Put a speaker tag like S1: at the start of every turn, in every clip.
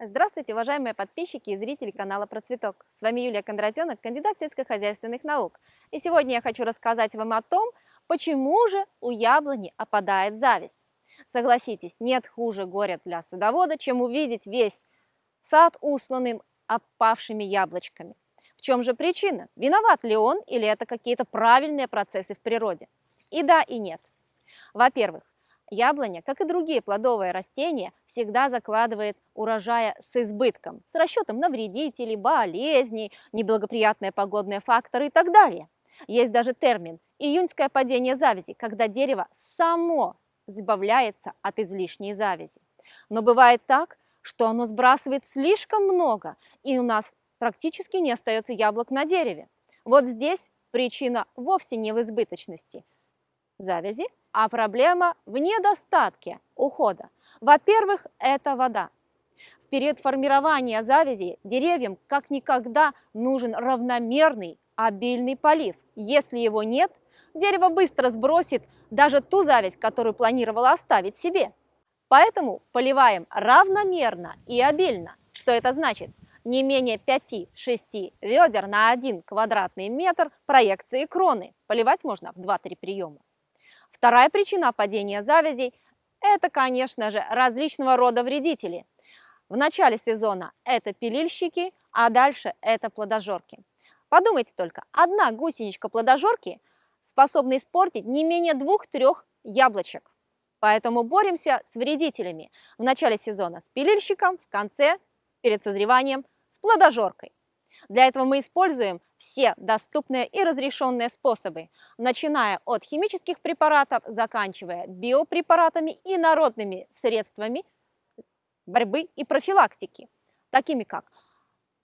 S1: Здравствуйте, уважаемые подписчики и зрители канала Процветок. С вами Юлия Кондратенок, кандидат сельскохозяйственных наук. И сегодня я хочу рассказать вам о том, почему же у яблони опадает зависть. Согласитесь, нет хуже горя для садовода, чем увидеть весь сад усланным опавшими яблочками. В чем же причина? Виноват ли он или это какие-то правильные процессы в природе? И да, и нет. Во-первых, Яблоня, как и другие плодовые растения, всегда закладывает урожая с избытком, с расчетом на вредителей, болезней, неблагоприятные погодные факторы и так далее. Есть даже термин «июньское падение завязи», когда дерево само избавляется от излишней завязи. Но бывает так, что оно сбрасывает слишком много, и у нас практически не остается яблок на дереве. Вот здесь причина вовсе не в избыточности завязи, а проблема в недостатке ухода. Во-первых, это вода. В период формирования завязи деревьям как никогда нужен равномерный обильный полив. Если его нет, дерево быстро сбросит даже ту зависть, которую планировало оставить себе. Поэтому поливаем равномерно и обильно. Что это значит? Не менее 5-6 ведер на 1 квадратный метр проекции кроны. Поливать можно в 2-3 приема. Вторая причина падения завязей – это, конечно же, различного рода вредители. В начале сезона это пилильщики, а дальше это плодожорки. Подумайте только, одна гусеничка плодожорки способна испортить не менее двух-трех яблочек. Поэтому боремся с вредителями. В начале сезона с пилильщиком, в конце, перед созреванием, с плодожоркой. Для этого мы используем все доступные и разрешенные способы, начиная от химических препаратов, заканчивая биопрепаратами и народными средствами борьбы и профилактики, такими как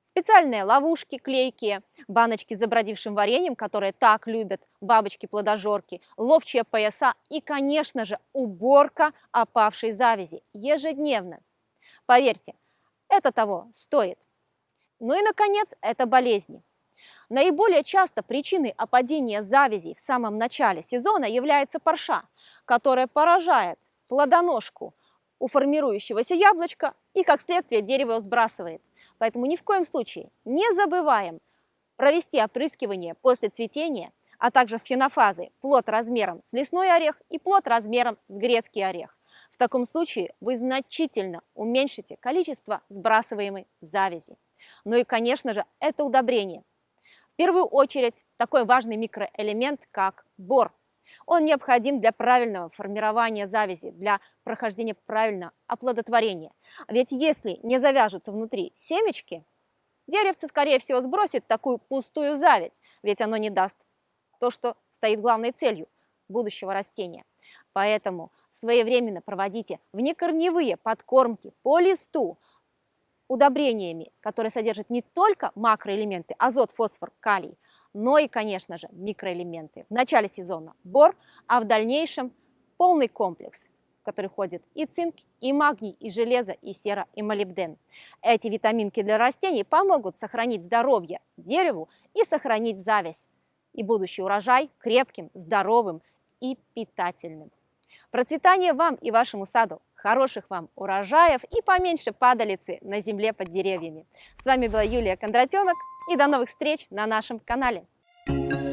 S1: специальные ловушки клейкие, баночки с забродившим вареньем, которые так любят бабочки-плодожорки, ловчие пояса и, конечно же, уборка опавшей завязи ежедневно. Поверьте, это того стоит. Ну и, наконец, это болезни. Наиболее часто причиной опадения завязей в самом начале сезона является парша, которая поражает плодоножку у формирующегося яблочка и, как следствие, дерево сбрасывает. Поэтому ни в коем случае не забываем провести опрыскивание после цветения, а также фенофазы плод размером с лесной орех и плод размером с грецкий орех. В таком случае вы значительно уменьшите количество сбрасываемой завязи. Ну и, конечно же, это удобрение. В первую очередь такой важный микроэлемент, как бор. Он необходим для правильного формирования завязи, для прохождения правильного оплодотворения. Ведь если не завяжутся внутри семечки, деревце, скорее всего, сбросит такую пустую зависть, ведь оно не даст то, что стоит главной целью будущего растения. Поэтому своевременно проводите внекорневые подкормки по листу, удобрениями, которые содержат не только макроэлементы азот, фосфор, калий, но и, конечно же, микроэлементы. В начале сезона бор, а в дальнейшем полный комплекс, в который входит и цинк, и магний, и железо, и сера, и молибден. Эти витаминки для растений помогут сохранить здоровье дереву и сохранить зависть, и будущий урожай крепким, здоровым и питательным. Процветания вам и вашему саду! Хороших вам урожаев и поменьше падалицы на земле под деревьями. С вами была Юлия Кондратенок и до новых встреч на нашем канале. Thank you.